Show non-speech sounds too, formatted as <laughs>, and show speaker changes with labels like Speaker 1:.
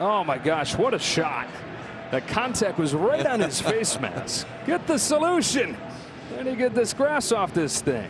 Speaker 1: Oh my gosh, what a shot. The contact was right on his <laughs> face mask. Get the solution. Then he get this grass off this thing.